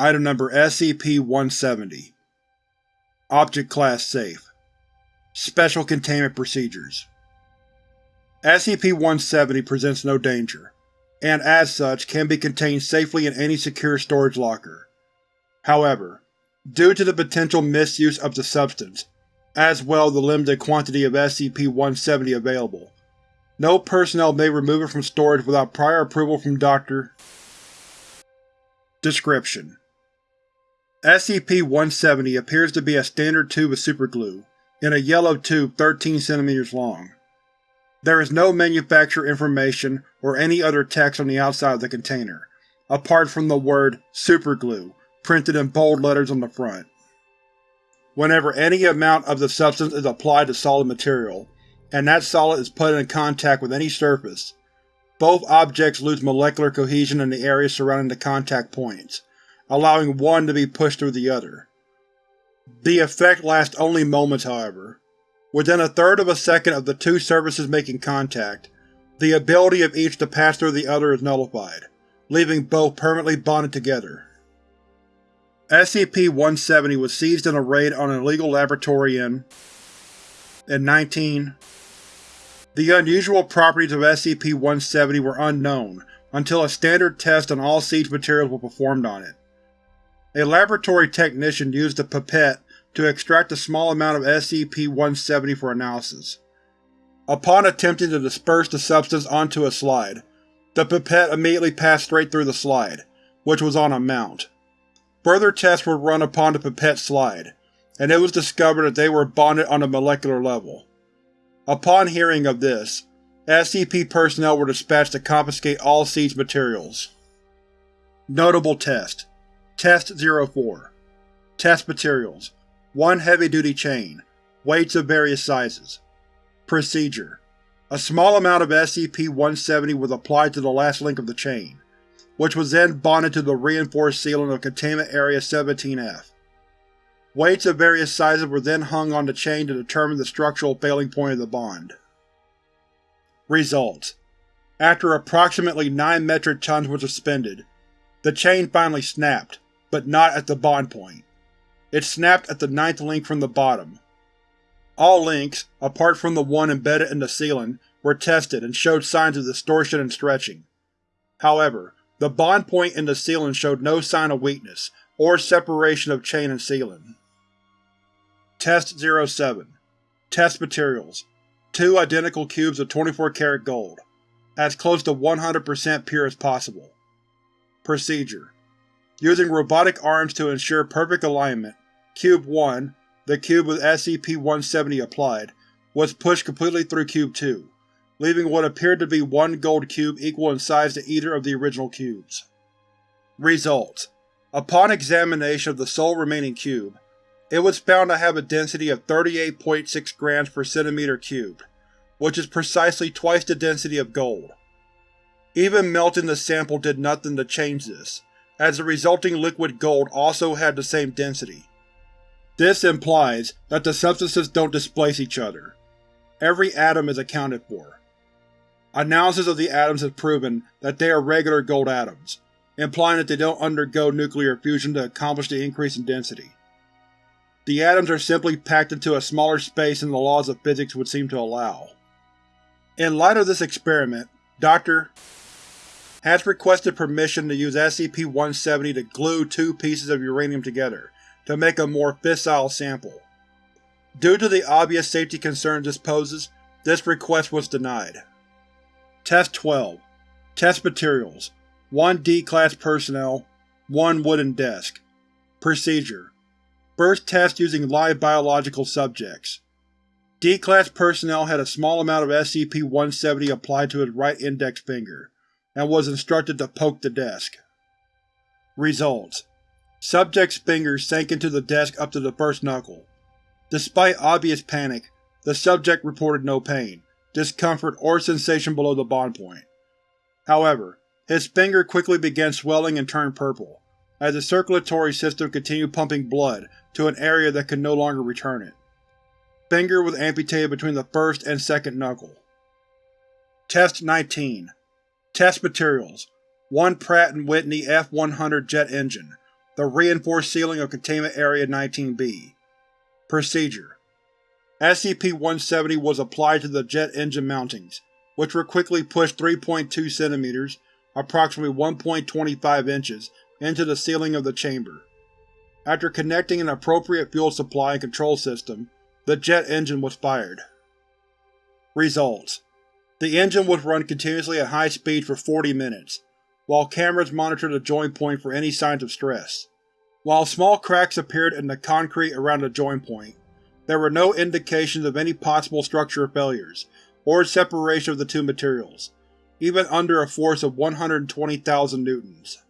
Item Number SCP-170 Object Class Safe Special Containment Procedures SCP-170 presents no danger, and as such can be contained safely in any secure storage locker. However, due to the potential misuse of the substance, as well as the limited quantity of SCP-170 available, no personnel may remove it from storage without prior approval from Dr. Description: SCP-170 appears to be a standard tube of superglue, in a yellow tube 13 cm long. There is no manufacturer information or any other text on the outside of the container, apart from the word SUPERGLUE printed in bold letters on the front. Whenever any amount of the substance is applied to solid material, and that solid is put in contact with any surface, both objects lose molecular cohesion in the area surrounding the contact points, allowing one to be pushed through the other. The effect lasts only moments, however. Within a third of a second of the two surfaces making contact, the ability of each to pass through the other is nullified, leaving both permanently bonded together. SCP-170 was seized in a raid on an illegal laboratory in… in 19… The unusual properties of SCP-170 were unknown until a standard test on all siege materials was performed on it. A laboratory technician used a pipette to extract a small amount of SCP-170 for analysis. Upon attempting to disperse the substance onto a slide, the pipette immediately passed straight through the slide, which was on a mount. Further tests were run upon the pipette slide, and it was discovered that they were bonded on a molecular level. Upon hearing of this, SCP personnel were dispatched to confiscate all seized materials. Notable Test Test 04 Test Materials 1 heavy-duty chain, weights of various sizes. Procedure A small amount of SCP-170 was applied to the last link of the chain, which was then bonded to the reinforced ceiling of Containment Area 17-F. Weights of various sizes were then hung on the chain to determine the structural failing point of the bond. Results: After approximately 9 metric tons were suspended, the chain finally snapped, but not at the bond point. It snapped at the ninth link from the bottom. All links, apart from the one embedded in the ceiling, were tested and showed signs of distortion and stretching. However, the bond point in the ceiling showed no sign of weakness, or separation of chain and ceiling. Test 07 Test Materials Two identical cubes of 24 karat gold, as close to 100% pure as possible. Procedure Using robotic arms to ensure perfect alignment, Cube 1, the cube with SCP-170 applied, was pushed completely through Cube 2, leaving what appeared to be one gold cube equal in size to either of the original cubes. Results: Upon examination of the sole remaining cube, it was found to have a density of 38.6 grams per centimeter cubed, which is precisely twice the density of gold. Even melting the sample did nothing to change this, as the resulting liquid gold also had the same density. This implies that the substances don't displace each other. Every atom is accounted for. Analysis of the atoms has proven that they are regular gold atoms, implying that they don't undergo nuclear fusion to accomplish the increase in density. The atoms are simply packed into a smaller space than the laws of physics would seem to allow. In light of this experiment, Dr. has requested permission to use SCP-170 to glue two pieces of uranium together to make a more fissile sample. Due to the obvious safety concerns this poses, this request was denied. Test 12 Test Materials 1 D-Class Personnel 1 Wooden Desk Procedure First test using live biological subjects. D-Class personnel had a small amount of SCP-170 applied to his right index finger, and was instructed to poke the desk. Results: Subject's finger sank into the desk up to the first knuckle. Despite obvious panic, the subject reported no pain, discomfort, or sensation below the bond point. However, his finger quickly began swelling and turned purple, as the circulatory system continued pumping blood to an area that could no longer return it. Finger was amputated between the first and second knuckle. Test 19 Test Materials 1 Pratt & Whitney F-100 jet engine the reinforced ceiling of Containment Area 19-B. Procedure SCP-170 was applied to the jet engine mountings, which were quickly pushed 3.2 cm approximately 1.25 inches into the ceiling of the chamber. After connecting an appropriate fuel supply and control system, the jet engine was fired. Results: The engine was run continuously at high speed for 40 minutes, while cameras monitored the join point for any signs of stress. While small cracks appeared in the concrete around the join point, there were no indications of any possible structural failures, or separation of the two materials, even under a force of 120,000 newtons.